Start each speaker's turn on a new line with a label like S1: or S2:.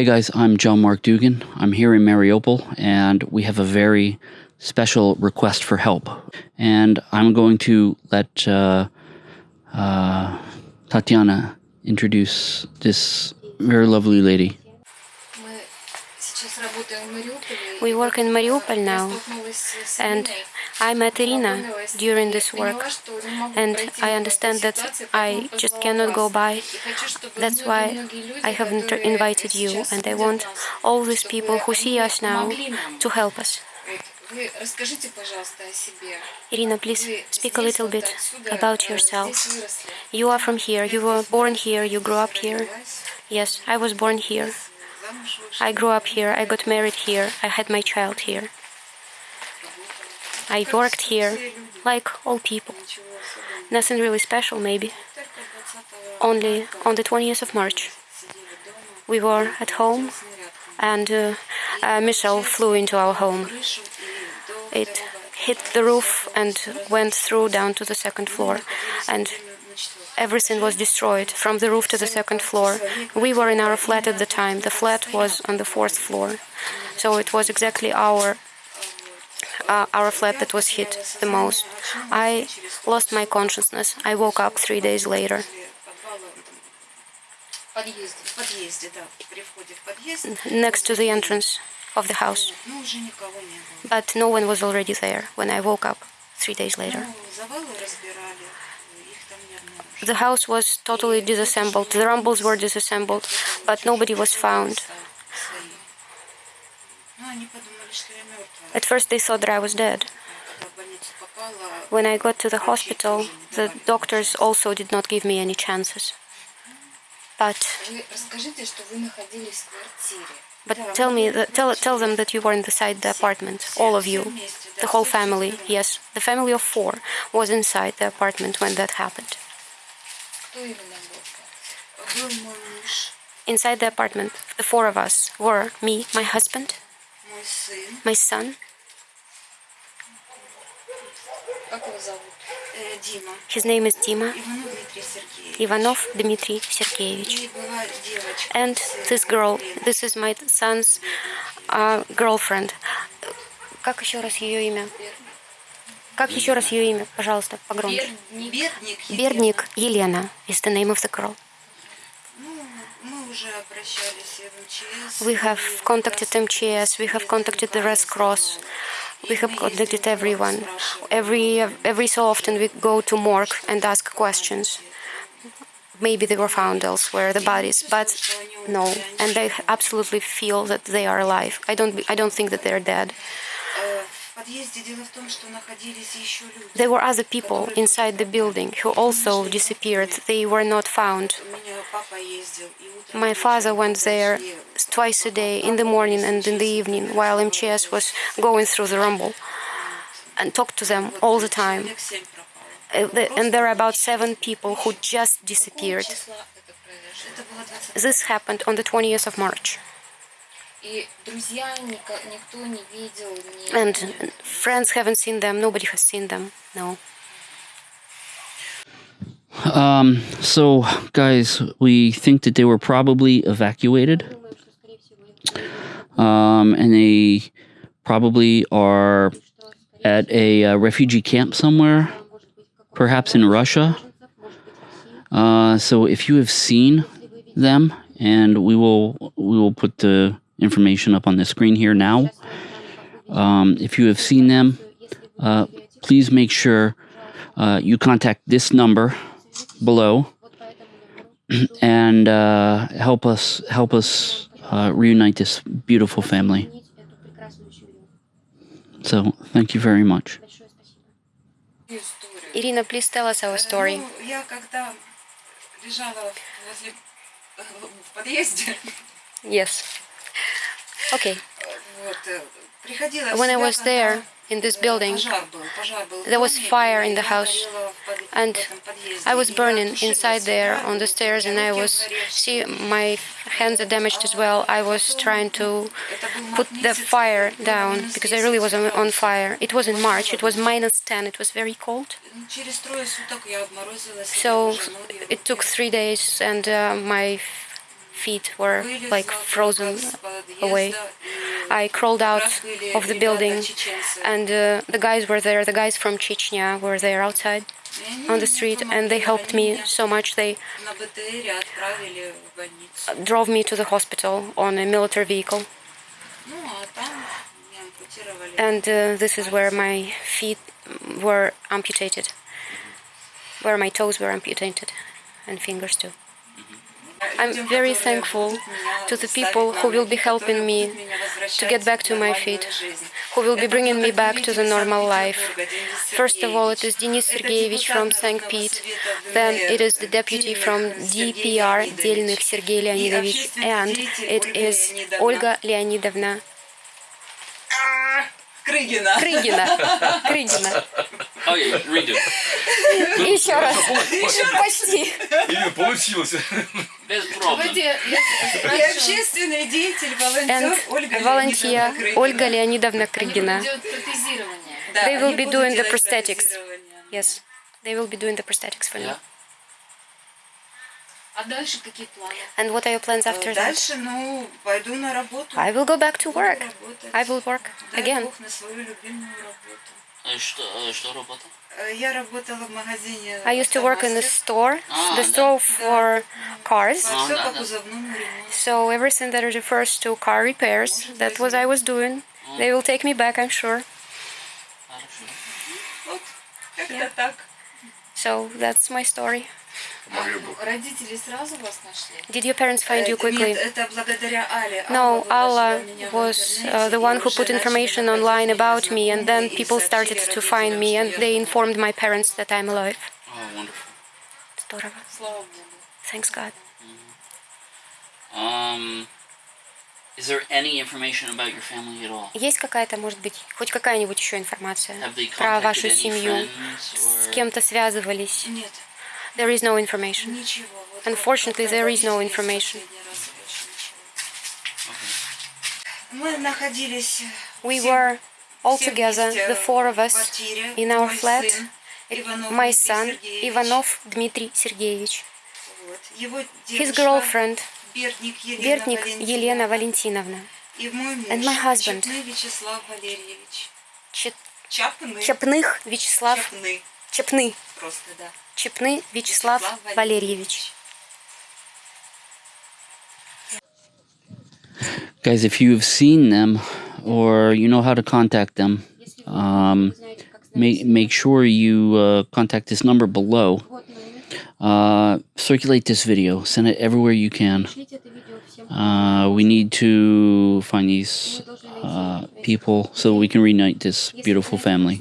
S1: Hi guys, I'm John Mark Dougan. I'm here in Mariupol and we have a very special request for help. And I'm going to let uh, uh, Tatiana introduce this very lovely lady.
S2: We work in Mariupol now, and I met Irina during this work, and I understand that I just cannot go by. That's why I have invited you, and I want all these people who see us now to help us. Irina, please speak a little bit about yourself. You are from here, you were born here, you grew up here. Yes, I was born here. I grew up here, I got married here, I had my child here. I worked here, like all people. Nothing really special, maybe. Only on the 20th of March. We were at home, and uh, uh, missile flew into our home. It hit the roof and went through down to the second floor. And everything was destroyed from the roof to the second floor. We were in our flat at the time. The flat was on the fourth floor. So it was exactly our uh, our flat that was hit the most. I lost my consciousness. I woke up three days later. Next to the entrance of the house. But no one was already there when I woke up three days later. The house was totally disassembled. The rumbles were disassembled, but nobody was found. At first they thought that I was dead. When I got to the hospital, the doctors also did not give me any chances. But but tell me, tell tell them that you were inside the apartment, all of you, the whole family. Yes, the family of four was inside the apartment when that happened. Inside the apartment, the four of us were me, my husband, my son. His name is Dima. Ivanov Dmitry Sergeyevich. And this girl, this is my son's uh, girlfriend. Как еще раз ее имя? Как еще раз ее имя, пожалуйста, погромче? Бердник Елена is the name of the girl. We have contacted MCS, we have contacted the Red Cross, we have contacted everyone. Every every so often we go to morgue and ask questions. Maybe they were found elsewhere, the bodies, but no. And I absolutely feel that they are alive. I don't I don't think that they're dead. There were other people inside the building who also disappeared. They were not found. My father went there twice a day, in the morning and in the evening, while MCS was going through the rumble, and talked to them all the time. Э, and there are about seven people who just disappeared. This happened on the 20th of March. And friends haven't seen them, nobody has seen them, no.
S1: Um, so, guys, we think that they were probably evacuated. Um, and they probably are at a uh, refugee camp somewhere, perhaps in Russia. Uh, so, if you have seen them, and we will we will put the information up on the screen here now. Um, if you have seen them, uh, please make sure uh, you contact this number below and uh, help us help us uh, reunite this beautiful family. So, thank you very much.
S2: Irina, please tell us our story. Yes. Okay. When I was there, in this building. There was fire in the house, and I was burning inside there on the stairs, and I was see my hands are damaged as well. I was trying to put the fire down because I really was on fire. It was in March. It was minus 10. It was very cold. So it took three days, and uh, my feet were like frozen away. I crawled out of the building and uh, the guys were there, the guys from Chechnya were there outside on the street and they helped me so much. They drove me to the hospital on a military vehicle. And uh, this is where my feet were amputated, where my toes were amputated and fingers too. I'm very thankful to the people who will be helping me to get back to my feet, who will be bringing me back to the normal life. First of all, it is Denis Sergeyevich from St. Pete, then it is the deputy from DPR, Deliных Sergei Leonidovich, and it is Olga Leonidovna
S3: Крыгина.
S2: Крыгина. Крыгина.
S1: Oh yeah, redo.
S2: Еще раз. Почти.
S4: Ирина, получилось.
S1: Проблем.
S3: И общественный деятель, волонтер Ольга
S2: volunteer
S3: Леонидовна Крыгина.
S2: Ольга.
S3: Да,
S2: They will be doing the prosthetics. Yes, they will be doing the prosthetics for me.
S5: А дальше какие планы?
S2: And what are your plans after that?
S3: Дальше, ну, пойду на работу.
S2: I will go back to work. I will work again.
S3: Бог на свою любимую работу.
S1: Э, Что, э, что работа?
S3: Э, Я работала в магазине.
S2: I used to work in the
S3: «Автомастер».
S2: store,
S1: Ah,
S2: the
S1: да.
S2: store for cars.
S3: По- Всё
S1: да,
S3: по
S1: да.
S3: кузовному ремонту.
S2: So everything that refers to car repairs, that was I was doing. They will take me back, I'm sure.
S1: Хорошо.
S3: Вот, как-то
S2: Yeah.
S3: так.
S2: So that's my story.
S4: Помогли Бог.
S5: Родители сразу вас нашли?
S2: Did your parents find you
S3: Это-
S2: quickly?
S3: Нет, это благодаря Але.
S2: No,
S3: Алла
S2: Allah
S3: выложила меня в
S2: was
S3: интернете,
S2: uh, the
S3: и
S2: one who
S3: уже
S2: put
S3: начали
S2: information
S3: находить
S2: online
S3: меня
S2: about me, and then
S3: знакомые, и
S2: people
S3: сообщили
S2: started to
S3: родителям,
S2: find me,
S3: что
S2: and
S3: я
S2: they
S3: жива.
S2: informed my parents that I'm alive.
S1: Oh, wonderful.
S2: Здорово.
S5: Слава Богу.
S2: Thanks God.
S1: Um, Is there any information about your family at all?
S2: Есть какая-то, может быть, хоть какая-нибудь еще информация про вашу семью? С кем-то связывались?
S3: Нет,
S2: There is no information.
S3: ничего. Вот
S2: Unfortunately, there is no information.
S3: Мы находились
S2: We
S3: все-
S2: were all together, the four of us, in our flat.
S3: Иванов
S2: my
S3: Дмитрий
S2: son,
S3: Сергеевич.
S2: Sergeyevich,
S3: Вот. Его
S2: his girlfriend,
S3: Бертник Елена
S2: Бертник
S3: Валентиновна.
S2: Елена Валентиновна,
S3: И мой муж
S2: and my husband.
S3: Чепный Вячеслав Валерьевич.
S2: Чет-
S3: Чапны.
S2: Чепных Вячеслав,
S3: Чапны.
S2: Чепны,
S3: Просто, да.
S2: Чепны Вячеслав Валерьевич.
S1: Guys, if you have seen them or you know how to contact them, um, make make sure you uh, contact this number below. Uh, circulate this video. Send it everywhere you can. Uh, we need to find these uh, people so we can reunite this beautiful family.